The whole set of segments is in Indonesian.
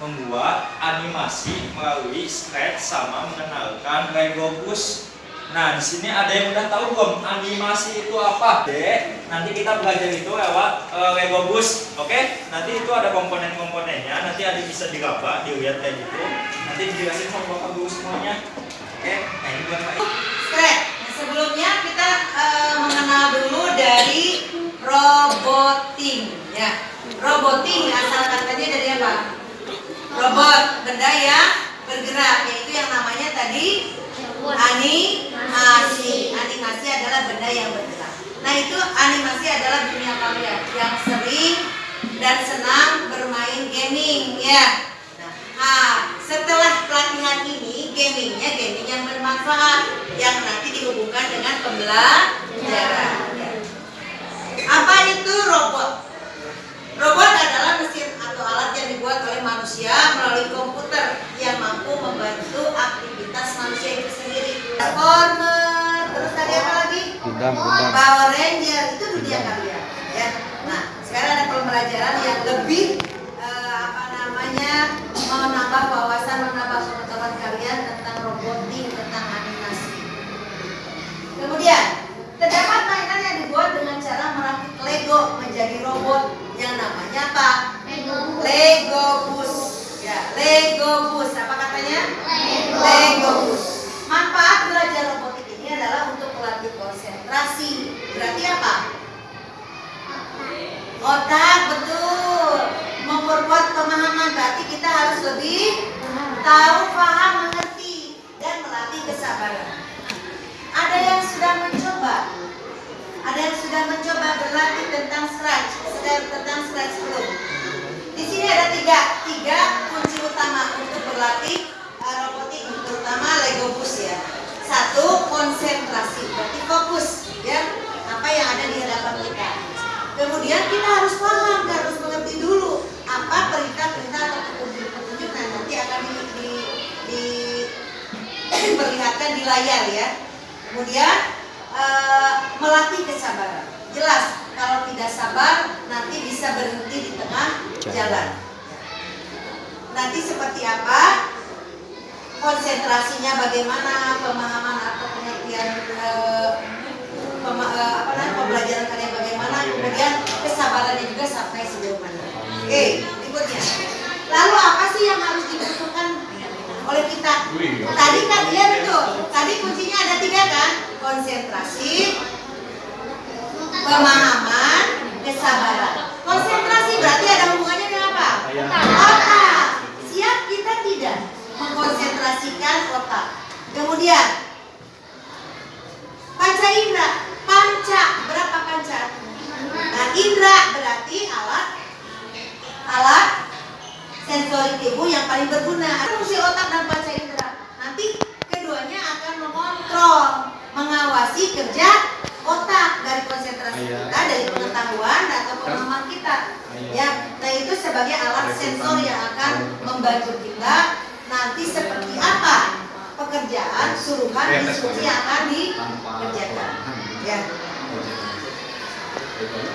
membuat animasi melalui scratch sama mengenalkan Lego Bus. Nah, di sini ada yang udah tahu belum animasi itu apa? Dek, nanti kita belajar itu lewat uh, Lego Bus. Oke? Nanti itu ada komponen-komponennya, nanti ada bisa diraba, dilihat kayak gitu. Nanti dijelasin sama Bapak Guru semuanya. Oke? Nah, ini buat Pak. Scratch. Nah, sebelumnya kita uh, mengenal dulu dari roboting ya. Roboting asal katanya dari apa? Robot, benda yang bergerak, yaitu yang namanya tadi animasi. Animasi adalah benda yang bergerak. Nah itu animasi adalah dunia kalian yang sering dan senang bermain gaming ya. Nah, setelah pelatihan ini, gamingnya gaming yang bermanfaat yang nanti dihubungkan dengan pembelajaran. Ya. Apa itu robot? Robot adalah mesin atau alat yang dibuat oleh manusia melalui komputer yang mampu membantu aktivitas manusia itu sendiri. Transformer, terus tadi apa lagi? Gundam, Gundam. Power Ranger itu dunia kalian. Ya. Nah, sekarang ada pembelajaran yang lebih eh, apa namanya menambah wawasan, menambah pengetahuan kalian tentang robotik, tentang animasi. Kemudian terdapat mainan yang dibuat dengan cara merakit Lego menjadi robot yang namanya apa? Lego. Lego bus. Ya, Lego bus. Apa katanya? Lego. Lego bus. Manfaat belajar robotik ini adalah untuk melatih konsentrasi. Berarti apa? Otak betul. Memperkuat pemahaman berarti kita harus lebih tahu, paham, mengerti dan melatih kesabaran. Ada yang sudah mencoba? Ada yang sudah mencoba berlatih tentang scratch, tentang scratch belum? Di sini ada tiga, tiga kunci utama untuk berlatih uh, robotik, terutama Lego bus ya. Satu konsentrasi, berarti fokus ya apa yang ada di hadapan kita. Kemudian kita harus paham, kita harus mengerti dulu apa perintah-perintah atau petunjuk-petunjuk nah, nanti akan di, di, di, di layar ya. Kemudian eh, melatih kesabaran. Jelas kalau tidak sabar nanti bisa berhenti di tengah jalan. Nanti seperti apa? Konsentrasinya bagaimana, pemahaman atau pengertian eh, pema- eh, apa namanya pembelajaran kalian bagaimana, kemudian kesabarannya juga sampai sejauh mana. Oke, berikutnya. Lalu apa sih yang harus dibutuhkan oleh kita? Tadi kan iya betul. Tadi kuncinya ada tiga kan? Konsentrasi, pemahaman, kesabaran. Konsentrasi berarti ada hubungannya dengan apa? Otak. Siap kita tidak mengkonsentrasikan otak. Kemudian panca indera. Panca berapa panca? Nah, indera berarti alat alat sensori tubuh yang paling berguna. Ada fungsi otak dan panca indera. Nanti keduanya akan mengontrol, mengawasi kerja otak dari konsentrasi Iya. kita, dari pengetahuan atau pemahaman kita. Ya, nah itu sebagai alat sensor yang akan membantu kita nanti seperti apa pekerjaan, suruhan, instruksi yang akan dikerjakan. Ya.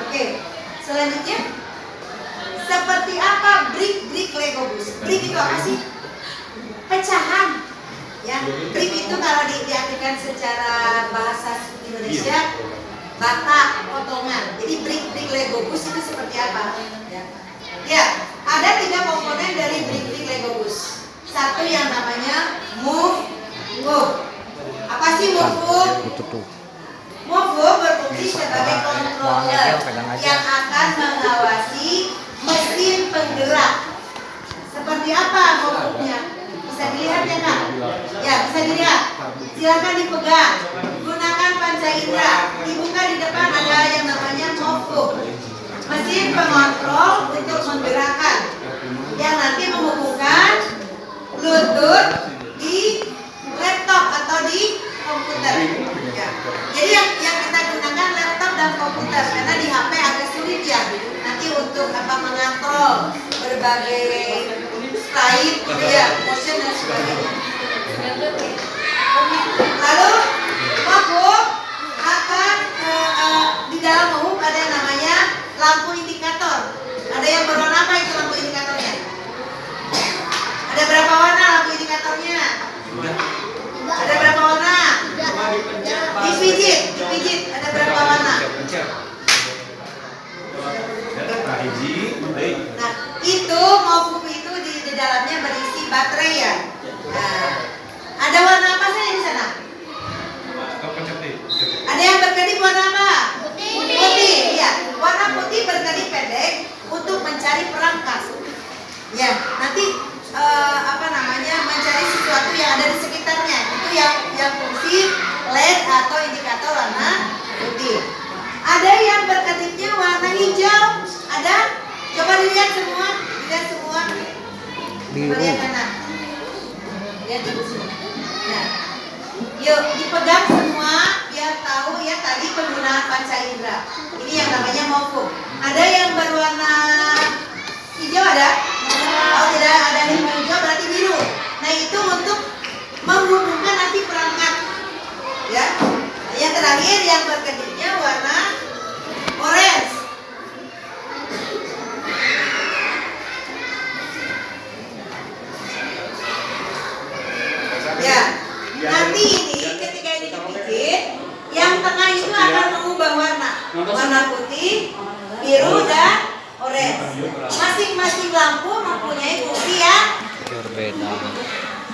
Oke, selanjutnya seperti apa brick-brick Lego bus? Brick itu apa sih? Pecahan. Ya, brick itu kalau di, diartikan secara bahasa Indonesia bata potongan. Jadi brick-brick Lego bus itu seperti apa? Ya. ya, ada tiga komponen dari brick-brick Lego bus. Satu yang namanya move, move. Apa sih move, move? Itu tuh. Movo berfungsi sebagai controller yang akan mengawasi mesin penggerak. Seperti apa movonya? Bisa dilihat ya kak? Ya bisa dilihat. Silakan dipegang. Gunakan panca indera. Dibuka di depan ada yang namanya movo. Mesin pengontrol untuk menggerakkan yang nanti menghubungkan Bluetooth di laptop atau di komputer. Ya. Jadi yang, yang kita gunakan laptop dan komputer karena di HP agak sulit ya. Nanti untuk apa mengontrol berbagai slide, gitu ya, motion dan sebagainya. Lalu Mabu akan eh, eh, di dalam umum ada yang namanya lampu indikator. Ada yang berwarna apa itu lampu indikatornya? Ada berapa warna lampu indikatornya? Ada berapa warna? Dipijit, dipijit. Ada berapa warna? Nah, itu mau itu di, di dalamnya berisi baterai ya. Nah, ada warna apa saja di sana? Ada yang berkedip warna apa? Putih. Putih, ya. Warna putih berkedip pendek untuk mencari perangkat. Ya, nanti eh, apa namanya mencari sesuatu yang ada di sekitarnya. Itu yang yang fungsi LED atau indikator warna putih. Ada yang berkedipnya warna hijau. Ada? Coba dilihat semua, dilihat semua. Coba lihat kanan. Lihat ibu sini. Nah, Yuk dipegang semua biar tahu ya tadi penggunaan panca indera. Ini yang namanya mofu. Ada yang berwarna hijau ada? Oh tidak ada yang hijau berarti biru. Nah itu untuk menghubungkan nanti perangkat. Ya. Yang terakhir yang berkedipnya warna orange. Ya. Nanti ini ketika ini dipikir, yang tengah itu akan mengubah warna. Warna putih, biru dan orange. Masing-masing lampu mempunyai fungsi yang berbeda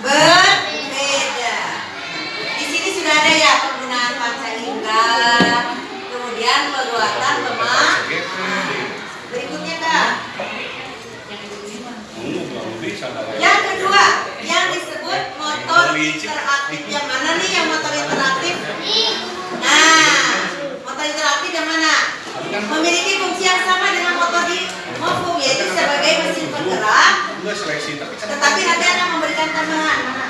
berbeda. Di sini sudah ada ya penggunaan panca indera, kemudian perbuatan lemak. Berikutnya kak. Yang kedua, yang disebut motor interaktif. Yang mana nih yang motor interaktif? Nah, motor interaktif yang mana? Memiliki fungsi yang sama dengan motor di Enggak seleksi, tapi kan tetapi nanti akan memberikan tambahan. Mana?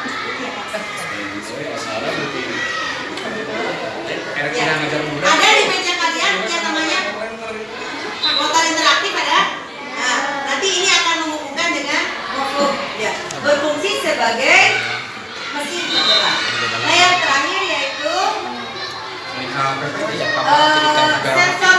Ya. Ada di meja kalian yang namanya motor interaktif ada? Nah, nanti ini akan menghubungkan dengan. Ya, berfungsi sebagai mesin penggerak. Nah, yang terakhir yaitu ya. Eh, sensor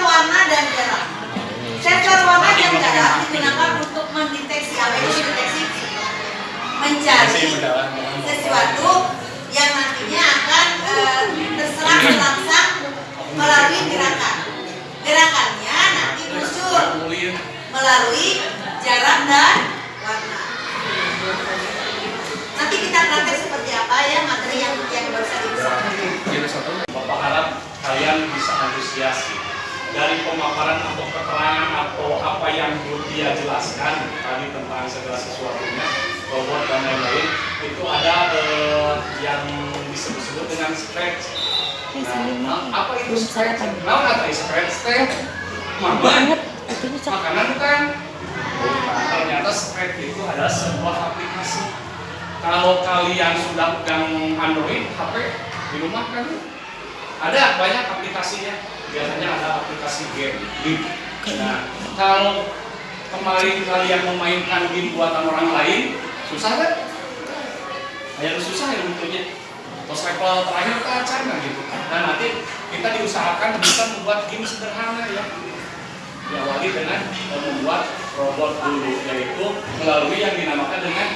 diawali dengan eh, membuat robot dulu yaitu melalui yang dinamakan dengan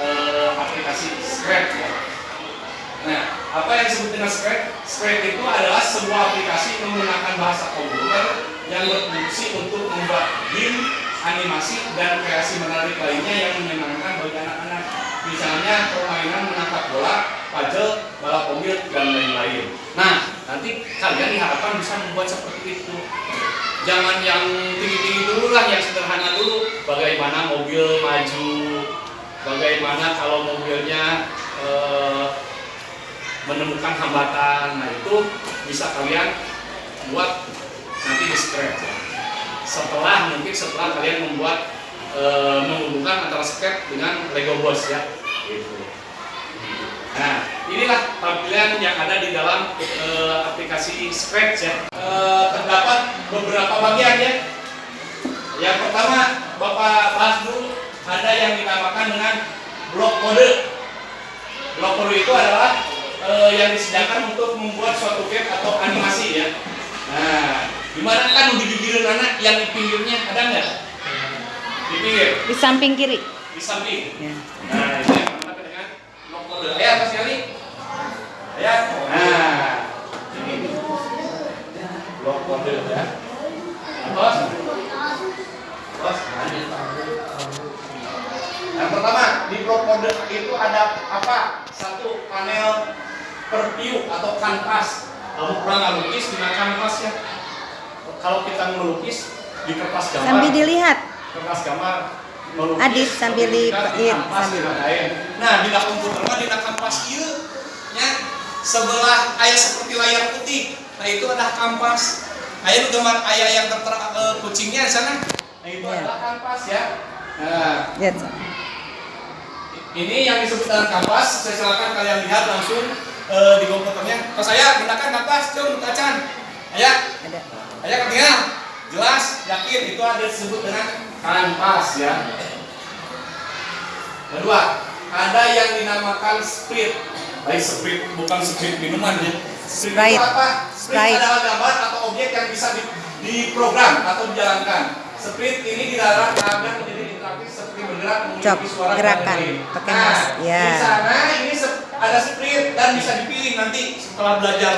eh, aplikasi Scratch ya. Nah, apa yang disebut dengan Scratch? Scratch itu adalah sebuah aplikasi menggunakan bahasa komputer yang berfungsi untuk membuat game, animasi, dan kreasi menarik lainnya yang menyenangkan bagi anak-anak. Misalnya permainan menangkap bola, puzzle, balap mobil, dan lain-lain. Nah, nanti kalian diharapkan bisa membuat seperti itu. Jangan yang tinggi-tinggi dulu lah, yang sederhana dulu. Bagaimana mobil maju, bagaimana kalau mobilnya eh, menemukan hambatan. Nah, itu bisa kalian buat nanti di scratch. Setelah mungkin setelah kalian membuat e, menghubungkan antara scratch dengan Lego Boss ya. Gitu. Nah, inilah tampilan yang ada di dalam e, aplikasi Scratch ya. E, terdapat beberapa bagian ya. Yang pertama, Bapak bahas dulu ada yang dinamakan dengan blok kode. Blok kode itu adalah eh, yang disediakan untuk membuat suatu game atau animasi ya. Nah, gimana kan di bibir anak yang di pinggirnya ada nggak? Di pinggir, Di samping kiri. di samping. Ya. Nah, dengan blok kode. Ayo, Mas Yali. Ayo. Nah, ini blok kode ya. Bos. Bos. Yang pertama di propode itu ada apa? Satu panel preview atau kanvas. Kamu pernah nggak lukis dengan kanvas ya? Kalau kita melukis di kertas gambar, Sambil dilihat. kertas gambar. Adit, sambil lipatin, kanvas sambil. Nah di komputer mah di kanvas ieu nya sebelah ayah seperti layar putih. Nah itu ada kanvas. Ayah nu gambar ayah yang tertera eh, kucingnya di sana. Nah itu Iya. adalah kanvas ya. Nah ini yang disebut dengan kanvas. Saya silakan kalian lihat langsung eh, di komputernya. Kalau saya gunakan kanvas, cung kacan. Ayah, Ada. ayah ketinggalan. Jelas, yakin itu ada disebut dengan kanvas ya. Kedua, ada yang dinamakan sprite. Baik sprite bukan sprite minuman ya. Sprite, Sprite. itu apa? Sprite, Sprite. adalah gambar atau objek yang bisa di, diprogram atau dijalankan. Sprite ini dilarang agar menjadi interaktif seperti bergerak memiliki suara gerakan. Pakai Nah. Ya. Di sana ini ada sprite dan bisa dipilih nanti setelah belajar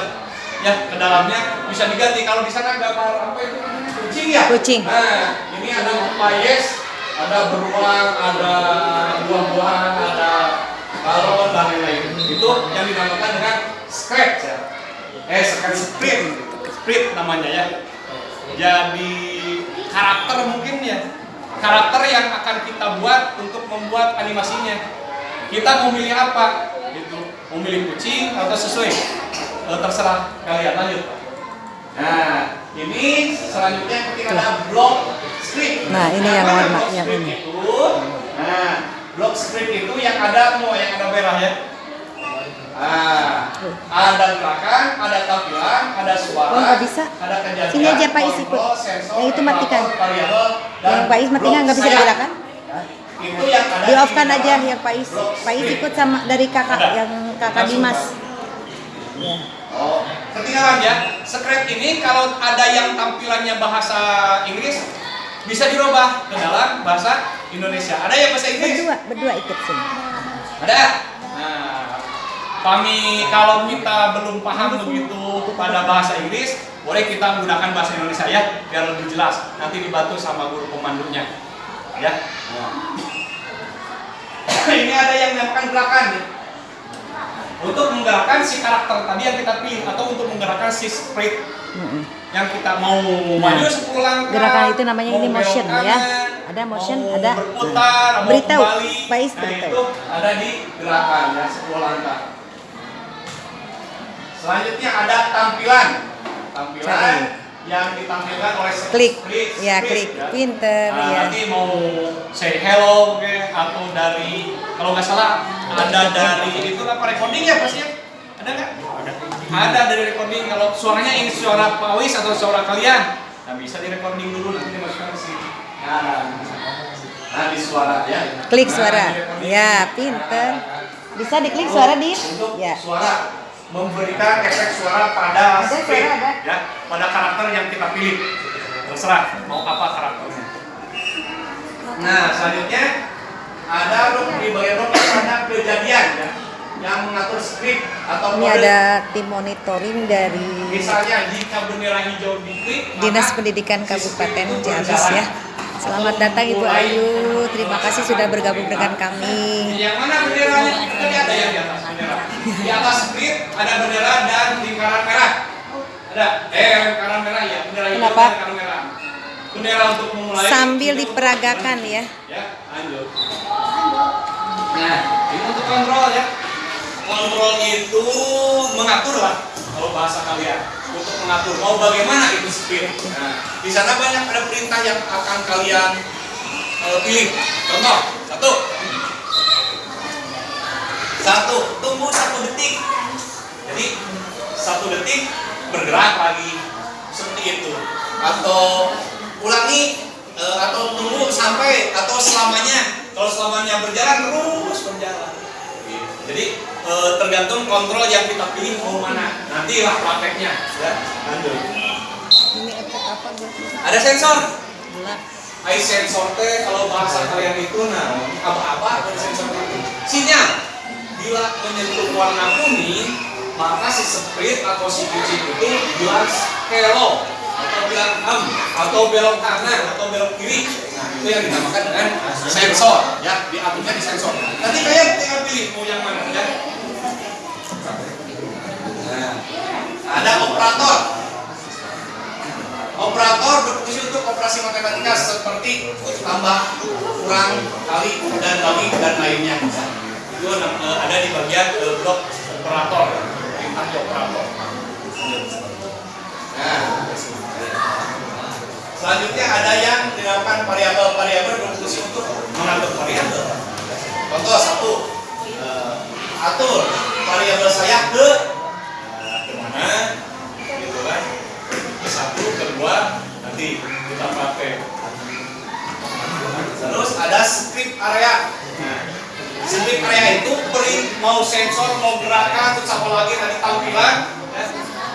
ya ke dalamnya bisa diganti. Kalau di sana gambar apa itu kucing ya? Kucing. nah ini ada payes ada beruang ada buah-buahan ada balon dan lain-lain. Itu yang dinamakan dengan scratch ya. Eh scratch sprite sprite namanya ya. Jadi karakter mungkin ya. Karakter yang akan kita buat untuk membuat animasinya. Kita mau milih apa? Gitu. Mau milih kucing atau sesuai Eh, terserah kalian lanjut nah ini selanjutnya ketika ada block script Nah, ini yang Apa warna, yang ini. itu nah block script itu yang ada mau yang ada merah ya Ah, ada gerakan, ada tampilan, ada suara, Oh, bisa. ada kejadian, Sini aja, Pak Is, ikut. Yang itu matikan. variabel, dan Yang Pak Is matikan nggak bisa digerakkan? Itu yang ada Di off kan aja yang Pak Is. Pak Is ikut sama dari kakak Ada. yang kakak Dimas. Ya. Oh, ketinggalan ya. Script ini kalau ada yang tampilannya bahasa Inggris bisa dirubah ke dalam bahasa Indonesia. Ada yang bahasa Inggris? Berdua, berdua ikut sini. Ada. Nah, kami kalau kita belum paham begitu pada bahasa Inggris, boleh kita menggunakan bahasa Indonesia ya, biar lebih jelas. Nanti dibantu sama guru pemandunya. Ya. Ini ada yang dinamakan gerakan ya. Untuk menggerakkan si karakter tadi yang kita pilih atau untuk menggerakkan si sprite Mm-mm. yang kita mau maju 10 langkah. Gerakan itu namanya ini motion, ya. kanan, Ada motion, mau ada. berputar, mau Beritahu, Nah, beritahu. itu ada di gerakan ya 10 langkah. Selanjutnya ada tampilan. Tampilan Cari. Yang ditampilkan oleh Klik. sprite, Ya, klik. ya. Pinter, Nah, ya. Nanti mau say hello ke atau dari kalau nggak salah ada dari itu apa recording ya pasti ya? Ada nggak? Ada. Ada dari recording kalau suaranya ini suara Pak Wis atau suara kalian. Nah bisa di recording dulu nanti dimasukkan ke sini. Nah, nah di suara ya. Klik Nah, suara. di-recording. Ya, pinter. Nah, Bisa diklik suara di? untuk Ya. suara memberikan efek suara pada Ada ada. ya pada karakter yang kita pilih terserah mau apa karakternya nah selanjutnya ada dok di bagian dok ada kejadian ya yang mengatur script atau Ini kode. ada tim monitoring dari misalnya jika bendera hijau diklik maka Dinas Pendidikan Kabupaten Ciamis ya. Selamat datang Ibu Ayu. Terima kasih sudah bergabung dengan kami. Yang mana benderanya? Tadi ada yang di atas bendera. Di atas script ada bendera dan lingkaran merah. Ada. Eh, lingkaran merah ya. Bendera Kenapa? lingkaran merah. Bendera untuk memulai. Sambil diperagakan ya. Ya, lanjut. Nah, ini untuk kontrol ya. Kontrol itu mengatur lah kalau bahasa kalian untuk mengatur mau bagaimana itu speed. Nah, di sana banyak ada perintah yang akan kalian eh, pilih. Contoh satu, satu tunggu satu detik. Jadi satu detik bergerak lagi seperti itu. Atau ulangi eh, atau tunggu sampai atau selamanya. Kalau selamanya berjalan terus berjalan. Jadi eh, tergantung kontrol yang kita pilih mau mana. Nantilah prakteknya. Ya, lanjut. Ini efek apa Ada sensor. Eye sensor teh kalau bahasa kalian itu nah apa-apa ada sensor itu. Sinyal. Bila menyentuh warna kuning, maka si sprite atau si kucing itu bilang hello. Atau bilang am atau belok kanan atau belok kiri. Nah itu yang dinamakan dengan sensor ya. Diaturnya di sensor. Nanti kalian tinggal pilih mau yang mana ya. Nah ada operator. Operator berfungsi untuk operasi matematika seperti tambah kurang kali dan bagi dan lainnya. Itu eh, ada di bagian eh, blok operator. Perintah operator. Nah, selanjutnya ada yang dinamakan variabel-variabel berfungsi untuk mengatur variabel. Contoh satu, eh, atur variabel saya ke eh, ke mana, gitu kan? Ke satu, kedua, nanti kita pakai. Terus ada script area. Nah, script area itu beri mau sensor, mau gerakan, terus apa lagi tadi tampilan.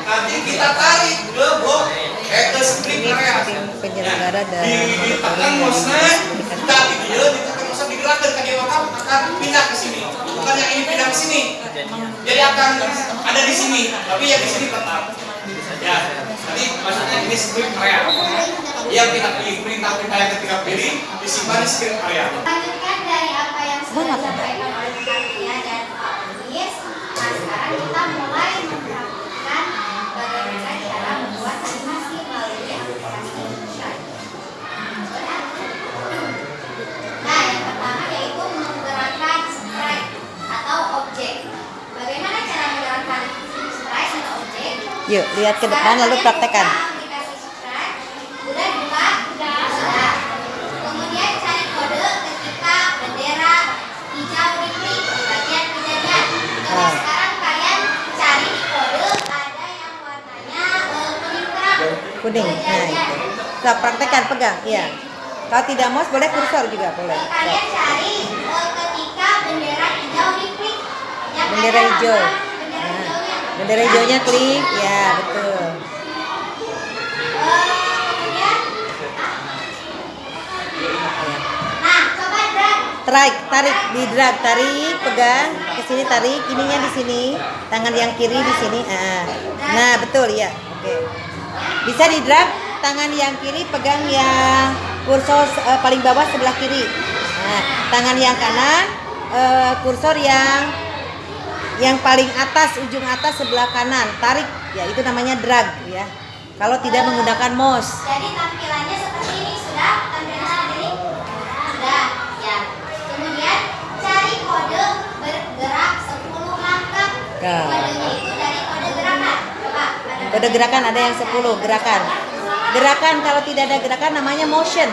Nanti kita tarik ke blok eh ke area. penyelenggara dan di ditekan mouse-nya, tapi dia ditekan mouse digerakkan ke dia maka akan pindah ke sini. Bukan yang ini pindah ke sini. Jadi akan ada di sini, tapi yang di sini tetap. Ya, nanti maksudnya ini script area. Yang kita pilih perintah-perintah yang ketika pilih disimpan di script area. Lanjutkan dari apa yang sudah disampaikan di kode ada yang warnanya eh, kuning terang. Kuning. Nah, itu. Kita praktekkan, pegang. Iya. Kalau tidak mouse boleh kursor juga boleh. Eh, Kalian cari eh, ketika bendera hijau diklik. Yang Bendera hijau. Bendera hijaunya. klik. Ya, betul. Tarik, tarik, di drag, tarik, pegang ke sini tarik, ininya di sini, tangan yang kiri di sini. Ah. Nah, betul ya. Oke. Bisa di drag, tangan yang kiri pegang yang kursor eh, paling bawah sebelah kiri. Nah, tangan yang kanan eh, kursor yang yang paling atas ujung atas sebelah kanan. Tarik, ya itu namanya drag ya. Kalau tidak menggunakan mouse. Jadi tampilannya seperti ini sudah tampilan seperti ini sudah ya. Kemudian cari kode bergerak 10 langkah. Ya. Kodenya itu dari kode gerakan. Coba Kode gerakan ada yang 10 gerakan. Gerakan kalau tidak ada gerakan namanya motion.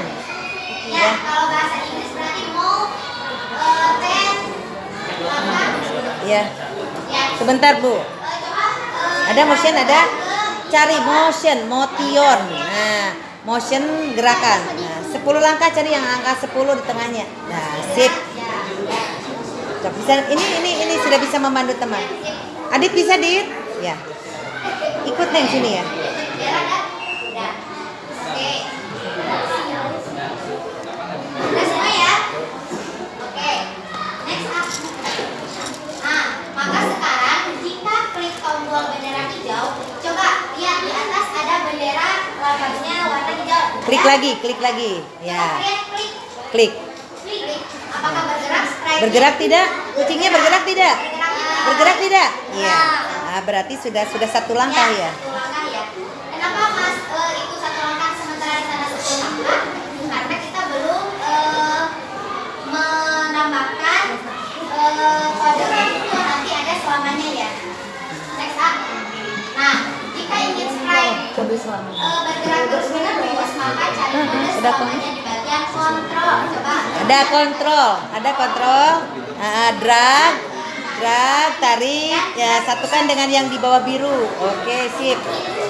Ya, kalau bahasa Inggris berarti mau eh, ten langkah. Ya. Sebentar, Bu. Ada motion, ada cari motion, motion. Nah, motion gerakan. Nah, 10 langkah cari yang angka 10 di tengahnya. Nah, sip. Bisa ini ini ini sudah bisa membantu teman. Adit bisa, Dit? Ya. Ikut neng sini ya. Udah semua ya? Oke. Next up. Nah, maka sekarang jika tombol bendera hijau, coba lihat di atas ada bendera lambangnya warna hijau. Klik Ya? lagi, klik lagi. Ya. klik. Klik. Klik. Apakah bergerak sprite-nya? Bergerak tidak? Kucingnya bergerak tidak? Bergerak tidak? Bergerak tidak? Iya. Nah, berarti sudah sudah satu langkah ya. Satu langkah ya. Kenapa Mas eh, itu satu langkah sementara di sana satu langkah? Eh, bergerak terus menerus maka cari kode udah kok. selamanya di bagian kontrol. Coba. Ada kontrol, ada kontrol. Ah, drag, drag, tarik. Ya, satukan dengan yang di bawah biru. Oke, sip.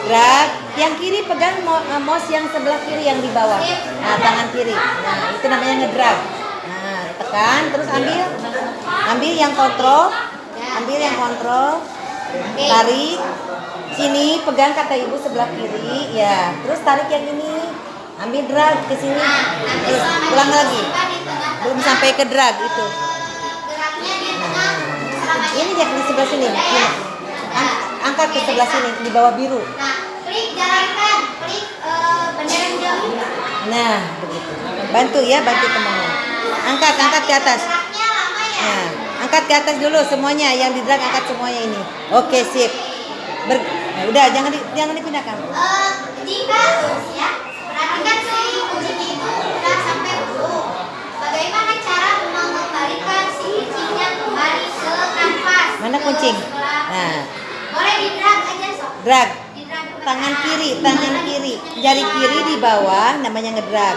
Drag. Yang kiri pegang mo- eh, mouse yang sebelah kiri yang di bawah. Nah, tangan kiri. Nah, itu namanya ngedrag. Nah, tekan terus ambil. Ambil yang kontrol. Ambil yang kontrol. Tarik. Sini pegang kata ibu sebelah kiri. Ya, terus tarik yang ini. Ambil drag ke sini. Nah, Terus selamanya ulang lagi. Belum sampai ke drag itu. selamanya. Ini yang di sebelah sini. Ang- angkat ke sebelah sini di bawah biru. Nah, klik Nah, begitu. Bantu ya, bantu temannya. Angkat, angkat ke atas. Ya. Nah, angkat ke atas dulu semuanya yang di drag angkat semuanya ini. Oke, sip. Ber nah, udah jangan di, jangan dipindahkan. Eh, jika ya, perhatikan si kucing itu udah sampai ujung. Bagaimana cara mengembalikan si kucingnya kembali ke kanvas? Mana Ke kucing? sebelah. Nah, Boleh di drag aja sob. drag. Di drag ke Tangan kiri, tangan kiri. Jari kiri di bawah namanya ngedrag.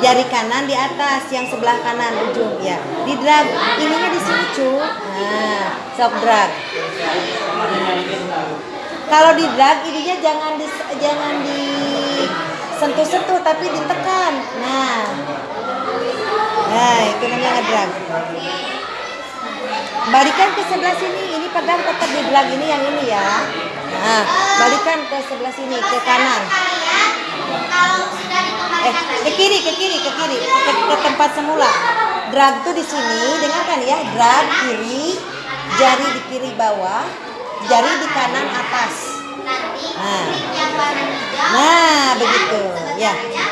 Jari kanan di atas yang sebelah kanan ujung ya. Di drag. Ininya di sini, cu. Nah, sok drag. Kalau di drag ininya jangan di jangan di sentuh-sentuh tapi ditekan. Nah. Nah, itu namanya ngedrag. Balikan ke sebelah sini. Ini pegang tetap di drag ini yang ini ya. Nah, balikan ke sebelah sini ke kanan. Eh, ke kiri, ke kiri, ke kiri, ke, ke tempat semula. Drag tuh di sini, dengarkan ya. Drag kiri, jari di kiri bawah, jari di kanan atas. Nah. warna. Nah, begitu. Ya. Ya.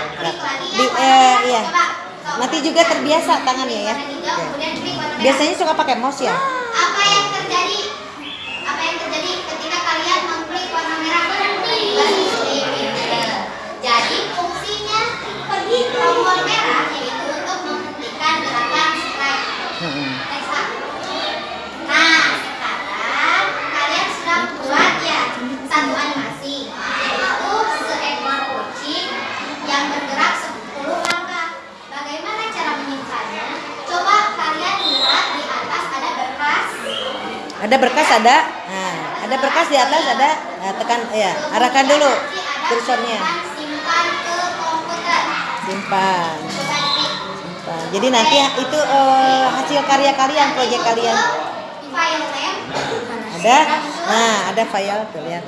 Di, warna eh, iya. Sob. Nanti juga terbiasa tangannya ya. Warna Ya. warna. Biasanya suka pakai mouse ya. apa yang terjadi apa yang terjadi ketika kalian mengklik warna merah berhenti jadi fungsinya pergi tombol merah yaitu untuk menghentikan gerakan strike Next up. nah sekarang kalian sudah buat satu animasi yaitu seekor kucing yang bergerak 10 langkah bagaimana cara menyimpannya coba kalian lihat di atas ada berkas Ada berkas ada. Nah, ada berkas di atas ada. Nah, tekan ya, arahkan dulu kursornya. simpan ke komputer Simpan. Simpan. Jadi nanti itu eh, hasil karya kalian, proyek kalian. file Ada. Nah, ada file tuh lihat.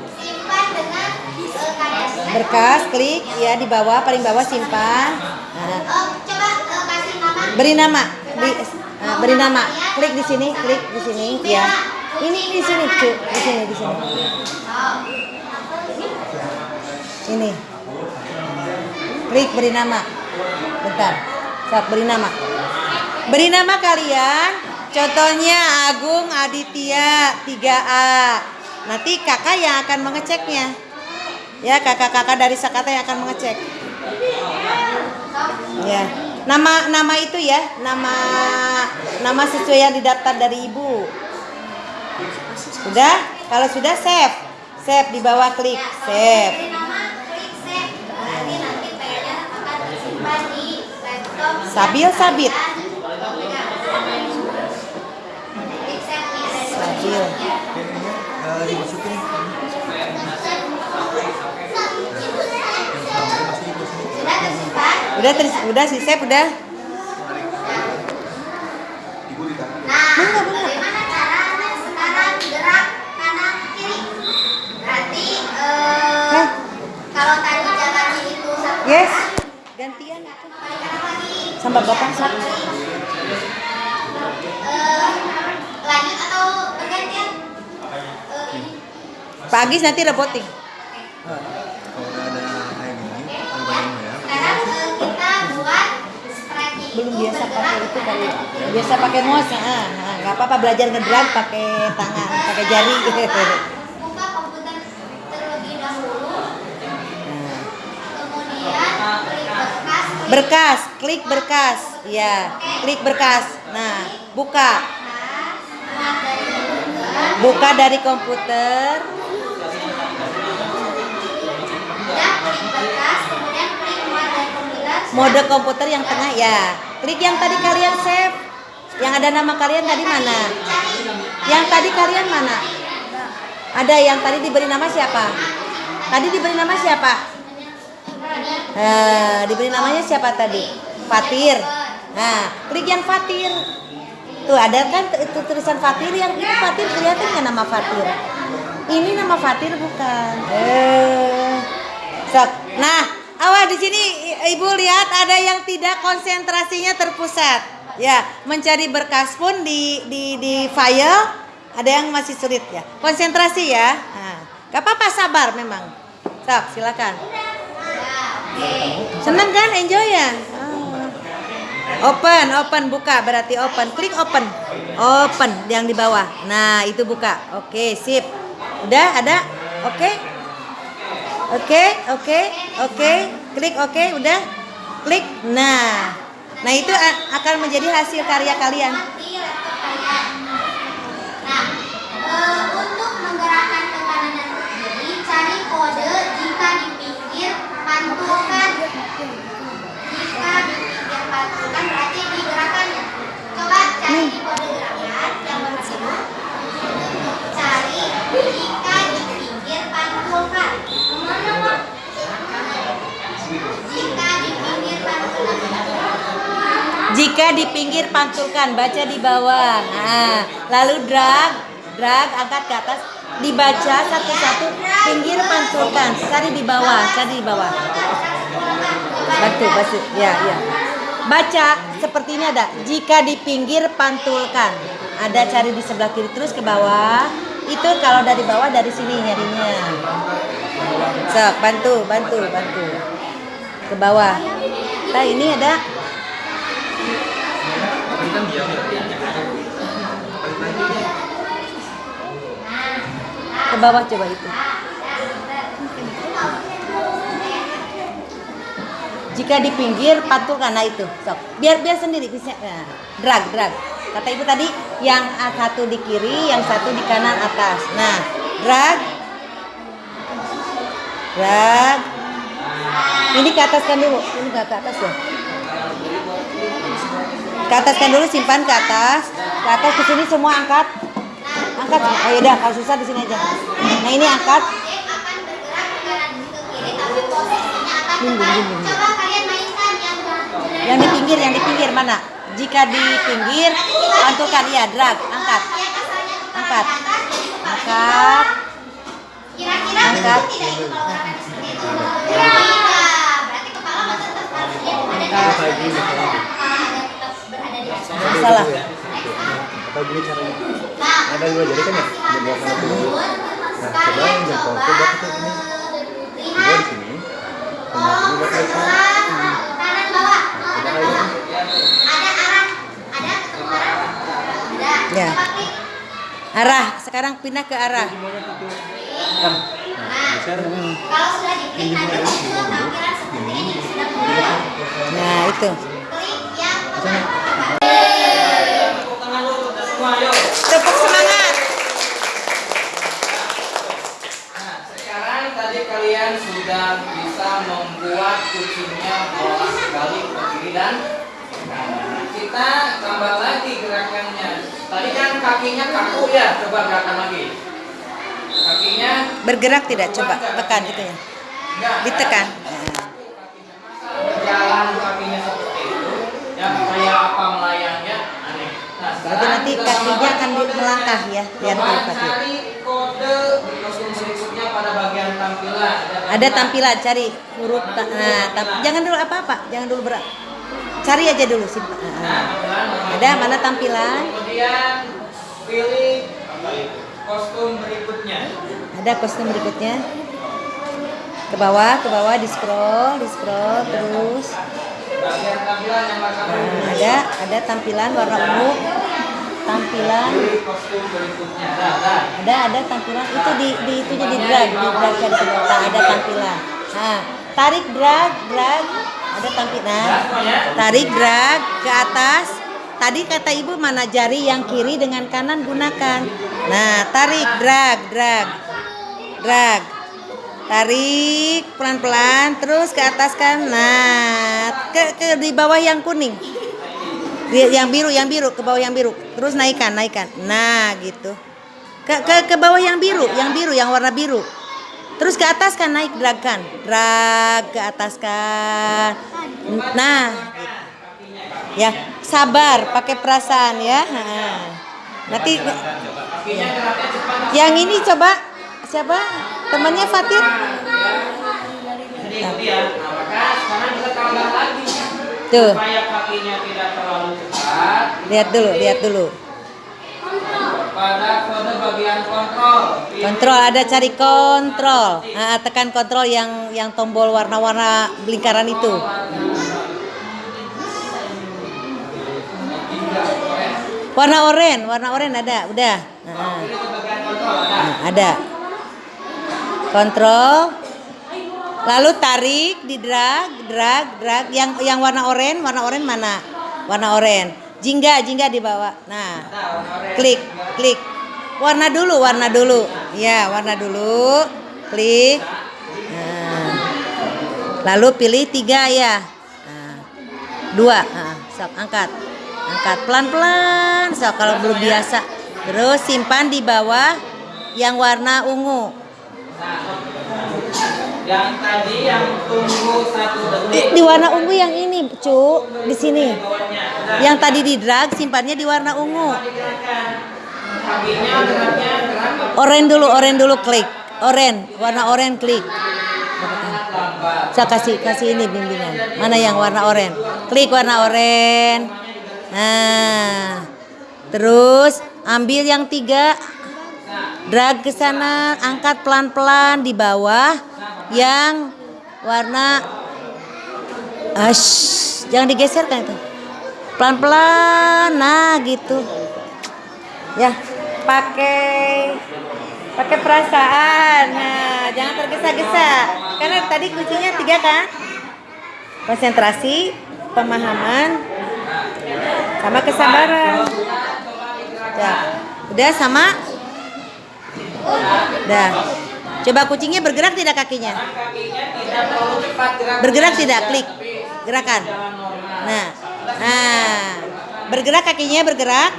Berkas, klik ya di bawah paling bawah simpan. Nah, coba eh, beri nama. Beri, nah, beri nama. Klik di sini, klik di sini ya. Ini di sini, cu. Di sini, di sini. oh, Ini. Klik beri nama. Bentar. Saat beri nama. Beri nama kalian. Contohnya Agung Aditya 3A. Nanti kakak yang akan mengeceknya. Ya, kakak-kakak dari Sakata yang akan mengecek. Ya. Nama nama itu ya, nama nama sesuai yang didaftar dari ibu. Sudah? Kalau sudah save. Save di bawah klik save. beri nama klik save berarti nanti filenya akan tersimpan di laptop Sabil sabit. Klik save nih, ada di Sabil. Ya. Sudah tersimpan? Udah terus udah sih save udah. Nah, bagaimana caranya sekarang gerak kanan kiri? Berarti eh, Hah? kalau tadi jalannya itu satu Yes. Gantian lagi. sama bapak sih. Eh, lanjut Agis nanti roboting. Sekarang kita buat sprite Belum biasa pakai itu kali. Biasa pakai mouse. Ah, ah, nggak apa-apa belajar ngedrag pakai tangan, pakai jari. Buka komputer terlebih dahulu. Kemudian klik berkas. klik Berkas, klik berkas. Ya, klik berkas. Nah, buka. Buka dari komputer. Mode komputer yang tengah ya. Klik yang tadi kalian save. Yang ada nama kalian tadi mana? Yang tadi kalian mana? Ada yang tadi diberi nama siapa? Tadi diberi nama siapa? Nah, diberi namanya siapa tadi? Fatir. Nah, klik yang Fatir. Tuh ada kan itu tulisan Fatir yang itu Fatir kelihatan nggak nama Fatir? Ini nama Fatir bukan. Eh. Sok. Nah, awas di sini Ibu lihat ada yang tidak konsentrasinya terpusat. Ya, mencari berkas pun di di di file ada yang masih sulit ya. Konsentrasi ya. Nah, gak apa-apa sabar memang. Sok, silakan. Ya, Senang kan? Enjoy ya? Open, open, buka berarti open. Klik open. Open yang di bawah. Nah, itu buka. Oke, sip. Udah ada? Oke. Oke, oke, oke. Klik oke, udah. Klik. Nah. Nah, itu akan menjadi hasil karya kalian. Nah, eh, untuk menggerakkan ke dan cari kode Jika di pinggir pantulkan berarti digerakkan ya. Coba cari di kode gerakan yang warna biru. Cari jika di pinggir pantulkan. Ke mana Pak? Jika di pinggir Jika di pinggir pantulkan, baca di bawah. Nah, lalu drag, drag angkat ke atas, dibaca satu-satu pinggir pantulkan. Cari di bawah, cari di bawah. Bantu, bantu. Ya, ya. Baca seperti ini ada. Jika di pinggir pantulkan. Ada cari di sebelah kiri terus ke bawah. Itu kalau dari bawah dari sini nyarinya. Sok, bantu, bantu, bantu. Ke bawah. Nah, ini ada ke bawah coba itu. Jika di pinggir pantulkan nah itu. Sok. Biar biar sendiri bisa. Nah, drag drag. Kata ibu tadi yang satu di kiri, yang satu di kanan atas. Nah, drag. Drag. Ini ke ataskan dulu. Ini nggak ke atas ya. Ke ataskan dulu, simpan ke atas. Ke atas ke sini semua angkat. Angkat. Oh ya udah, kalau susah di sini aja. Nah, ini angkat. Objek akan Yang di pinggir, yang di pinggir mana? Jika di pinggir, pantulkan ya, drag, angkat, Angkat. angkat. Angkat. atas. Salah. Atau gini caranya. Ada dua jari kan ya? sana tuh. tersebut, Nah, coba yang jempol coba buat ini. lihat di sini. Sama ini buat ke depan. Ya. Arah, sekarang pindah ke arah. Nah, kalau sudah diklik nanti muncul tampilan seperti ini sudah mulai. Nah, itu. Klik yang pertama. Tepuk semangat. Nah, sekarang tadi kalian sudah bisa membuat kucingnya bolak balik ke kiri dan kanan. Kita tambah lagi gerakannya. Tadi kan kakinya kaku ya, coba gerakan lagi. Kakinya Bergerak tidak? Coba tekan itu ya. enggak. Ditekan. Berjalan kakinya seperti itu. Ya, kayak apa melayangnya? Aneh. Nah, Berarti sekarang nanti kakinya akan melangkah ya, biar terlihat cari kode kostum berikutnya pada bagian tampilan. Ada tampilan, cari huruf. ta- Nah, tam- jangan dulu apa-apa, jangan dulu berat. Cari aja dulu sih. Ada mana tampilan? Kemudian pilih kostum berikutnya. Ada kostum berikutnya. Ke bawah, ke bawah, di scroll, di scroll terus. Nah, ada ada tampilan warna ungu. Tampilan ada ada tampilan itu di di itunya di drag, di drag bawah. Nah, ada tampilan. Nah, tarik drag, drag, ada tampilan. Tarik drag ke atas. Tadi kata ibu mana jari yang kiri dengan kanan gunakan. Nah, tarik drag, drag, drag. Tarik pelan-pelan terus ke atas kan. Nah, ke, ke di bawah yang kuning. Yang biru, yang biru ke bawah yang biru. Terus naikkan, naikkan. Nah, gitu. Ke ke ke bawah yang biru, yang biru, yang warna biru. Terus ke atas kan naik drag kan. Drag ke atas kan. Nah, ya sabar, pakai perasaan ya. Nanti yang ini coba siapa? Temannya ya. Nah, Tuh, Supaya kakinya tidak terlalu cepat. lihat dulu, lihat dulu. pada kode bagian kontrol. Ada cari kontrol. Nah, tekan kontrol yang yang tombol warna-warna lingkaran itu. Warna oranye, warna oranye ada, udah. Nah, nah, ada. Kontrol. Lalu tarik, di drag, drag. Yang yang warna oranye, warna oranye mana? Warna oranye. Jingga, jingga di bawah. Nah, klik klik warna dulu warna dulu ya warna dulu klik Nah. lalu pilih tiga ya Nah. dua Nah, sok angkat angkat pelan pelan sok kalau belum biasa terus simpan di bawah yang warna ungu Yang tadi yang tunggu satu detik. di warna ungu yang ini cu di sini yang tadi di drag simpannya di warna ungu oren dulu oren dulu klik oren warna oren klik. Saya kasih kasih ini bimbingan. Mana yang warna oranye? Klik warna oranye. Nah, terus ambil yang tiga, drag ke sana, angkat pelan-pelan di bawah yang warna Ash, jangan digeserkan itu. Pelan-pelan, nah gitu. Ya, pakai pakai perasaan. Nah, jangan tergesa-gesa. Karena tadi kuncinya tiga kan? Konsentrasi, pemahaman, sama kesabaran. Ya, udah sama? Udah. Coba kucingnya bergerak tidak kakinya? Kakinya tidak terlalu cepat gerak. Bergerak tidak? Klik. Gerakan. Nah, nah, bergerak kakinya bergerak.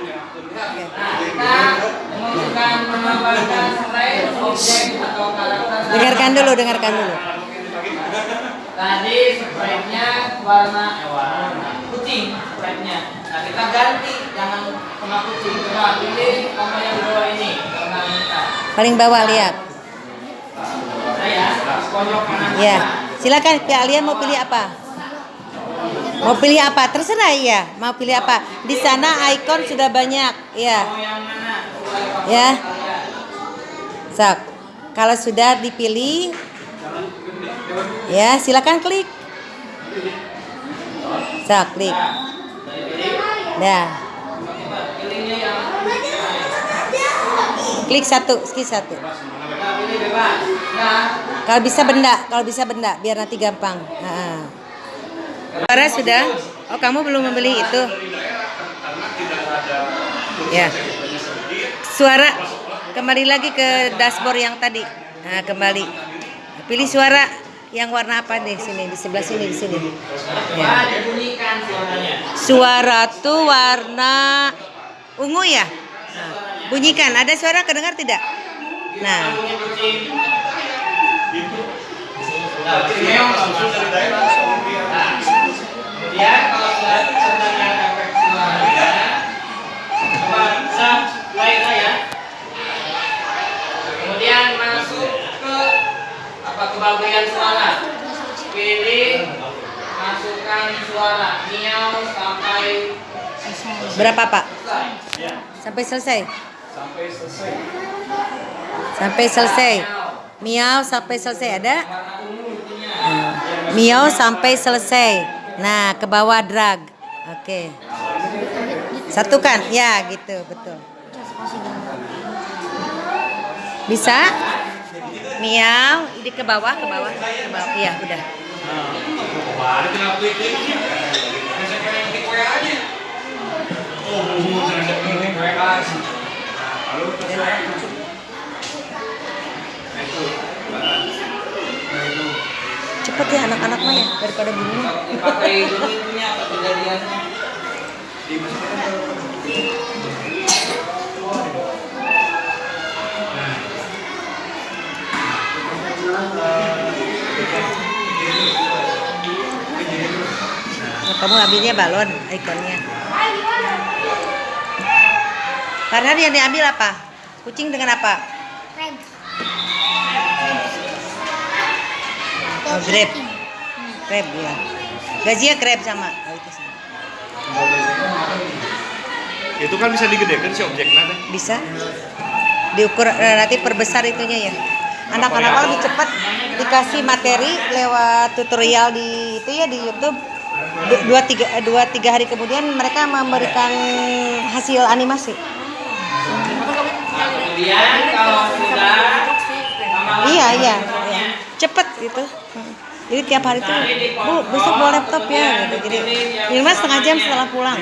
Dengarkan dulu, dengarkan dulu. Tadi sprite-nya warna eh, warna kucing sprite-nya. Nah, kita ganti jangan kena kucing. Coba pilih kamu yang bawah ini warna. Paling bawah lihat. Ya, silakan kalian mau pilih apa? Mau pilih apa? Terserah ya. Mau pilih apa? Di sana ikon sudah banyak. Ya? Sesuai ya. kalian. Sok. Kalau sudah dipilih, ya silakan klik. Sok, klik. Yang Klik satu, klik satu. Kalau bisa benda, kalau bisa benda, biar nanti gampang. Suara sudah? Oh kamu belum membeli itu? Ya. Suara kembali lagi ke dashboard yang tadi. Nah kembali. Pilih suara yang warna apa di sini? Di sebelah sini di sini. Ya. Suara tuh warna ungu ya? Nah, bunyikan. Ada suara kedengar tidak? Nah, Bunyi kucing. Meong sama. Nah, kemudian kalau sudah terdengar efek suaranya, coba bisa play saya. Kemudian masuk ke apa ke bagian suara. Pilih masukkan suara miau sampai berapa Pak? Sampai selesai. Sampai selesai. Sampai selesai. Miau sampai selesai ada? Intinya. Miau sampai selesai. Nah, ke bawah drag. Oke. Satukan. Ya, gitu, betul. Bisa? Miau, ini ke bawah, ke bawah, ke bawah. Iya, udah. Kemarin kenapa klik-kliknya? Bisa kayak klik WA aja. Oh, mau jangan klik WA. Lalu terus Cepet ya anak-anak mah ya daripada bingung. Kejadiannya. Nah, kamu ambilnya balon ikonnya. Karena yang diambil apa? Kucing dengan apa? Oh, grab. Grab ya. Gajinya grab sama. Oh, itu sama. Itu kan bisa digedekan si objeknya teh. Bisa diukur nanti perbesar itunya ya. Anak-anak lebih cepat dikasih materi lewat tutorial di itu ya di YouTube. Du- Dua tiga eh, dua tiga hari kemudian mereka memberikan hasil animasi. Nah, kemudian kalau sudah lama-lama Iya iya, semuanya, iya. Jadi tiap hari tuh, bu besok bawa laptop ya. Gitu. Jadi minimal setengah jam setelah pulang.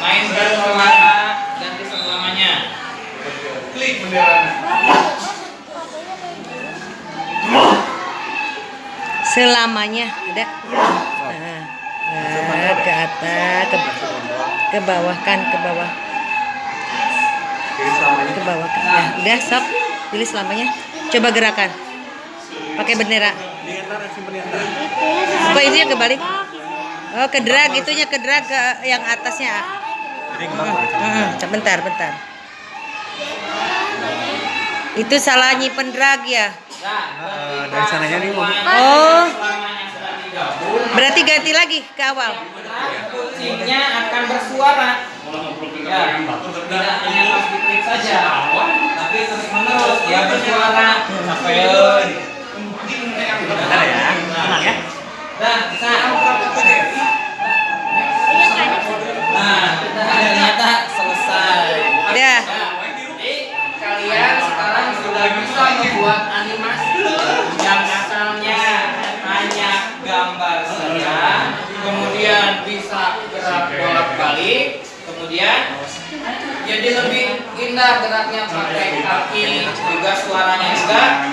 Main warna ganti selamanya. Klik. Selamanya ada. Nah, nah, ke atas, ke, ke bawah kan, ke bawah, ke bawah. Kan. Nah, udah stop. Pilih selamanya. Coba gerakan. Pakai bendera. Kok itu yang kebalik? Oh, ke drag itunya ke drag ke yang atasnya. Ke. Hmm, bentar, bentar. Itu salah nyimpen drag ya. Dari sananya nih mau Oh, berarti ganti lagi ke awal. kucingnya akan bersuara. Ya, tidak hanya pas diklik saja, tapi terus menerus dia bersuara. sampai Bentar ya. Tenang ya. Nah, bisa. Nah, kita ternyata selesai. Nah, jadi kalian sekarang sudah bisa membuat animasi. Yang asalnya hanya gambar saja, kemudian bisa gerak bolak-balik, kemudian jadi lebih indah geraknya pakai kaki, juga suaranya juga.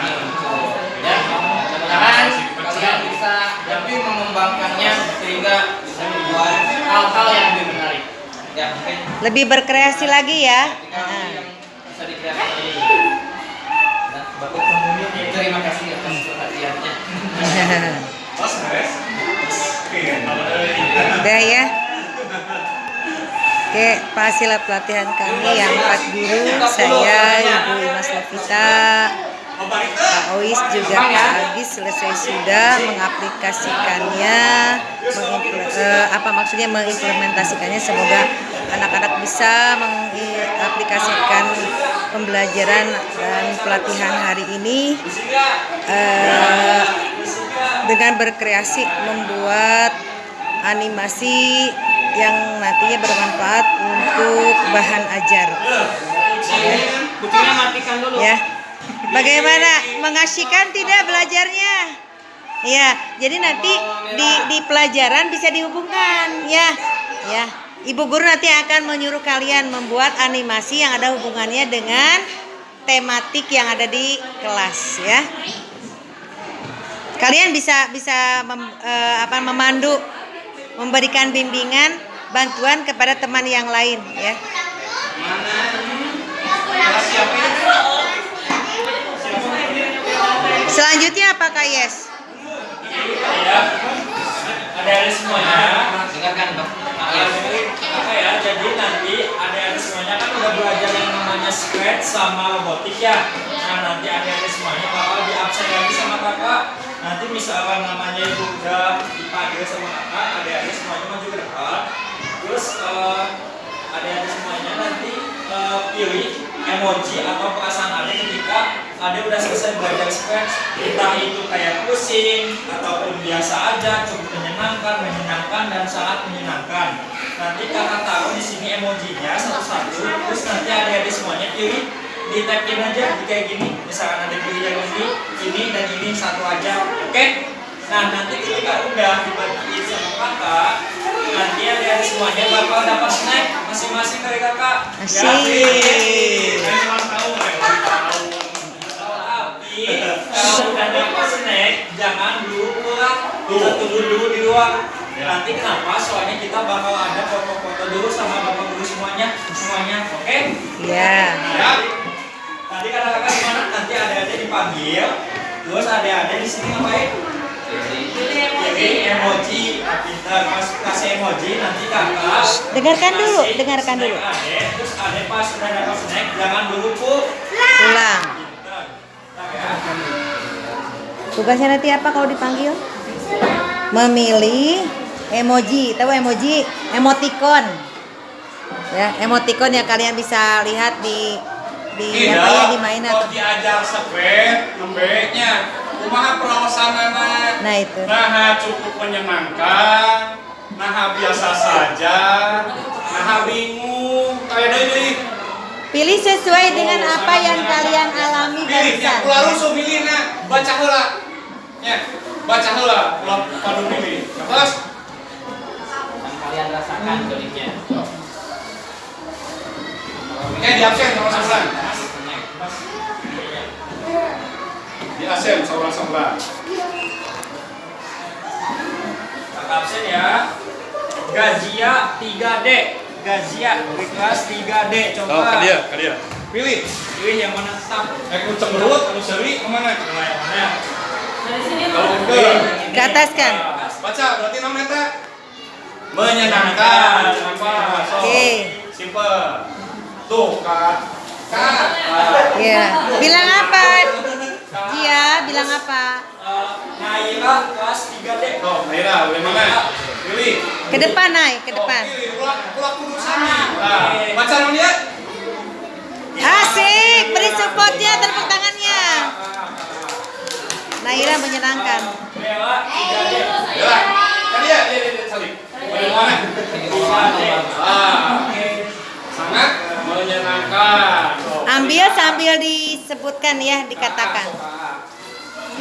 Ya, mudah-mudahan kalian bisa lebih mengembangkannya sehingga bisa membuat hal-hal yang lebih menarik. Ya. Lebih berkreasi lagi ya. Bisa dikreasi. Nah, Bapak terima kasih atas perhatiannya. Udah ya. Oke, hasil pelatihan kami yang empat guru, saya Ibu Imas Lovita, Pak Ois juga Pak Agis selesai sudah mengaplikasikannya, eh, apa maksudnya mengimplementasikannya. Semoga anak-anak bisa mengaplikasikan pembelajaran dan pelatihan hari ini eh, dengan berkreasi membuat animasi yang nantinya bermanfaat untuk bahan ajar. Dulu. Ya. Bagaimana mengasihkan tidak belajarnya? Ya, jadi nanti di di pelajaran bisa dihubungkan, ya. Ya. Ibu guru nanti akan menyuruh kalian membuat animasi yang ada hubungannya dengan tematik yang ada di kelas, ya. Kalian bisa bisa mem- eh, apa memandu, memberikan bimbingan, bantuan kepada teman yang lain, ya. Selanjutnya apa Kak Yes? Ya, ada semuanya. Dengarkan, Bang. Ya, apa ya? Jadi nanti ada semuanya kan udah belajar yang namanya scratch sama robotik ya. Nah nanti ada semuanya bakal di absen lagi sama kakak. Nanti misalkan namanya itu udah dipanggil sama kakak, ada semuanya maju ke depan. Terus eh, ada semuanya nanti eh, pilih emoji atau perasaan ada ketika ada udah selesai belajar scratch entah itu kayak pusing ataupun biasa aja cukup menyenangkan menyenangkan dan sangat menyenangkan nanti kakak taruh di sini emojinya satu-satu terus nanti adik-adik semuanya pilih di tabin aja di kayak gini. Misalkan ada pilih yang ini ini dan ini satu aja oke? Nah nanti ketika udah dibagiin sama kakak nanti adik-adik semuanya bakal dapat snack masing-masing dari kakak. Ya, Asik. tapi kalau udah dapat snack jangan dulu pulang kita tunggu dulu di luar. Nanti kenapa? Soalnya kita bakal ada foto-foto dulu sama bapak guru semuanya. Semuanya oke? Ya. Ya nanti kata-kata gimana nanti ada-ada dipanggil terus ada-ada di sini ngapain jadi emoji pintar pas kasih emoji nanti kakak Dengarkan dulu, dengarkan dulu. Terus ade pas sudah dapat snack jangan dulu pu Pulang. Pintar. Ntar ya. Tugasnya nanti apa kalau dipanggil? memilih emoji. Tahu emoji? Emoticon. Ya, emoticon yang kalian bisa lihat di di apa ya di mainan. Kalau diajar spread, nembeknya. Kumaha perawasanana. Nah, itu. Nah, cukup menyenangkan. Nah, biasa saja. Nah, bingung. Kayak deui. Pilih sesuai dengan apa yang kalian alami Pilih, ya, barusan. ulah rusuh milih nah. Baca heula. Ya, baca heula. Ulah padu milih. Terus, yang kalian rasakan geliknya eh di absen sama sebelah. Di absen sama sebelah. Kakak absen ya. Gazia 3D. Gazia di kelas 3D. Coba. Oh, ke dia, ke dia. Pilih. Pilih yang mana tetap. Eh, ku cemberut, ku seri, ke mana? Coba yang mana? Kalau ke Ke atas kan? baca, berarti namanya eta menyenangkan. Oke. Simple. Tuh, kak. Kak. Ya. Bilang apa? Dia bilang apa? Naira kelas 3D. Tuh, Naira, boleh mana? Pilih. Ke depan naik, ke depan. Oh, pilih, ulah, ulah kudu sami. Nah, baca nama dia. Asik, beri supportnya, tepuk tangannya. Naira menyenangkan. Bella 3D. Ya, kan dia, dia, dia, dia, saling. Boleh mana? 3D. Ah, sangat menyenangkan. Tuh. Ambil sambil disebutkan ya, dikatakan.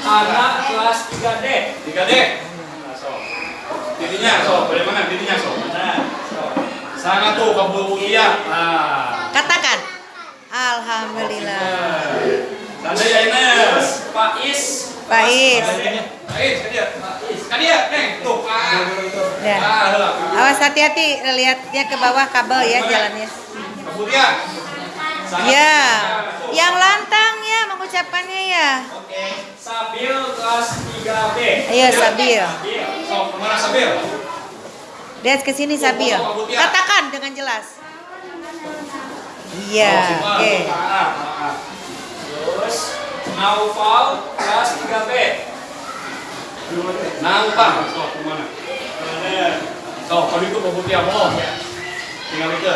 Anak kelas 3D. Tiga D. Nah, so. Tidinya, so. Boleh mana? Tidinya, so. Sangat tuh kabul kuliah. Nah. Katakan. Alhamdulillah. Santai ya Ines. Faiz. Faiz. Faiz, kan dia. Kan dia, Neng. Tuh, ah. Ya. Ah. Awas hati-hati lihatnya ke bawah kabel ya jalannya. Kabul Ya. Yang lantang ya mengucapkannya ya. Oke. Sabil kelas 3B. Ayo Sabil. Sabil. So, ke mana Sabil? Lihat ke sini Sabil. Katakan dengan jelas. Iya, Oh, oke. Terus Naufal kelas 3B. Nangkang. So, ke mana? So, kalau itu kabul dia bohong. Tinggal itu.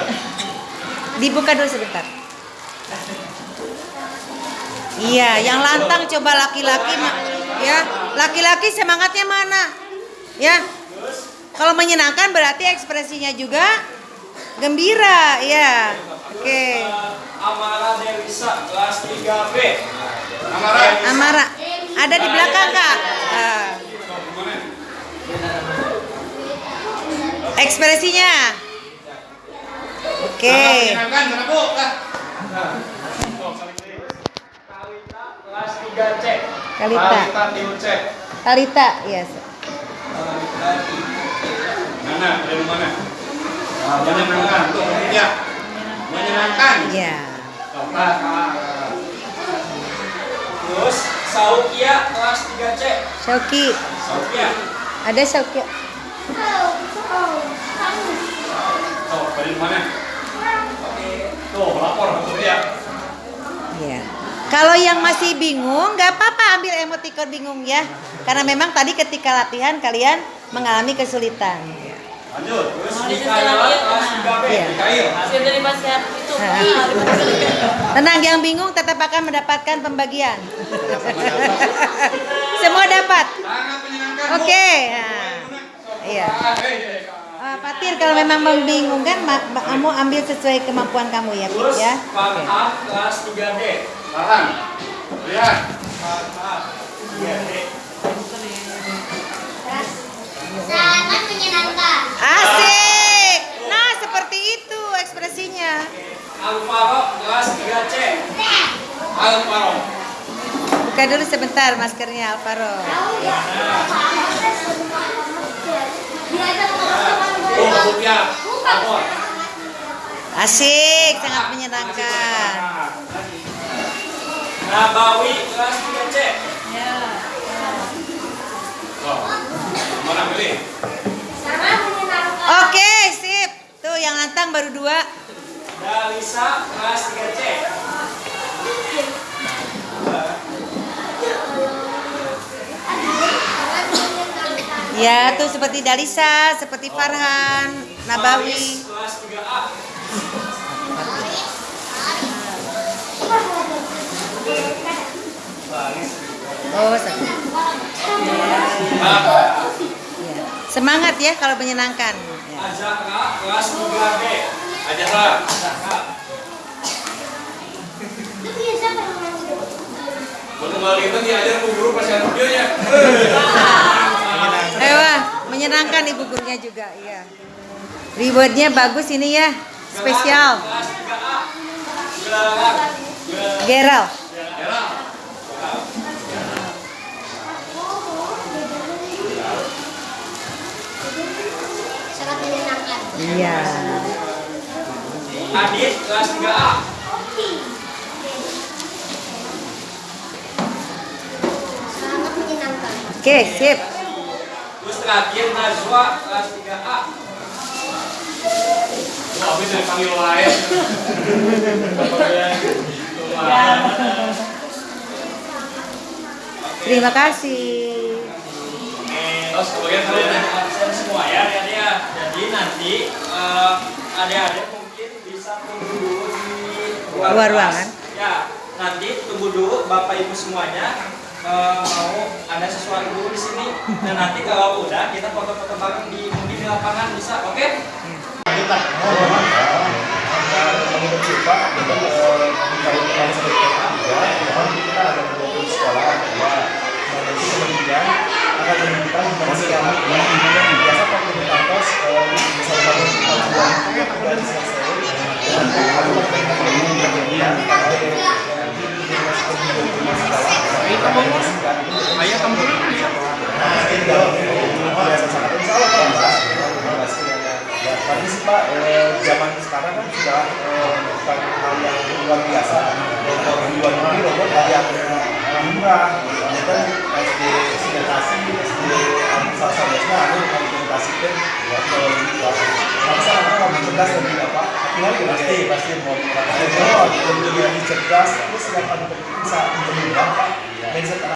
Dibuka dulu sebentar. Iya, yang lantang coba laki-laki ya. Laki-laki semangatnya mana? Ya. Kalau menyenangkan berarti ekspresinya juga gembira, ya. Oke. Amara Dewisa kelas 3B. Amara. Amara, ada di belakang kak. Ah, ekspresinya. Oke. Sangat Nah. Kalita kelas 3C. Kalita. Kalita. Talita, yes. Nana, dari mana? Menyenangkan, tuh ya. Menyenangkan. Ya. Oh, ah, ah. Terus Saukia kelas 3C. Shoki, Saukia. ada Shoki. Oh, dari mana? Tuh, lapor. Iya. Kalau yang masih bingung, nggak apa-apa ambil emoticon bingung ya. Karena memang tadi ketika latihan kalian mengalami kesulitan. Lanjut. Terus Mikaela kelas 3B. Mikail. Tenang, yang bingung tetap akan mendapatkan pembagian. Semua dapat. Oke. Nah, iya. Ah, eh, Fatir kalau memang membingungkan, ma- kamu ambil sesuai kemampuan kamu ya, Terus ya. Oke. Farhan kelas 3D. Tahan. Lihat. Farhan 3D. Sangat menyenangkan. Asik. Nah, seperti itu ekspresinya. Alvaro kelas 3C. Alvaro. Buka dulu sebentar maskernya Alvaro. Tuh, kabul dia. Lapor. Asik, sangat menyenangkan. Nabawi kelas 3C. Oh. Mana pilih? Sangat menyenangkan. Oke, sip. Tuh yang lantang baru dua. Dalisa kelas 3C. Ya, tuh seperti Dalisa, seperti Farhan, Nabawi. Faris, kelas 3A. Oh, Ya. Semangat ya kalau menyenangkan. Azahra, kelas 3B. Azahra. Azahra. Mau kembali itu diajar bu guru pas yang videonya. Wah, menyenangkan ibu gurunya juga, iya. Rewardnya bagus ini ya, spesial. Kelas 3A. Gerak. Geral. Sangat menyenangkan. Iya. Adit, kelas 3A. Sangat menyenangkan. Oke, sip. Terus terakhir Najwa, kelas 3A. Wah, habis dari panggil lain. Terima kasih. Terus kemudian Kalian absen semua ya, ya, ya. Jadi nanti eh, adik-adik mungkin bisa tunggu dulu di luar, ruangan. Ya, nanti tunggu dulu Bapak Ibu semuanya eh, mau ada sesuatu dulu di sini. Dan nanti kalau udah kita foto-foto bareng di mungkin di lapangan bisa, oke? menurut kita eh, kalau kita kemudian ayah. Ya, tapi sih Pak, zaman sekarang sudah hal yang luar biasa. Robot murah, SD Sinetasi, SD ada implementasikan Pak. Tapi sekarang kan lebih cerdas dan tidak Pak. Tinggal ya pasti pasti mau Oh, lebih lebih cerdas, terus yang paling penting bisa menjadi Pak. Mindset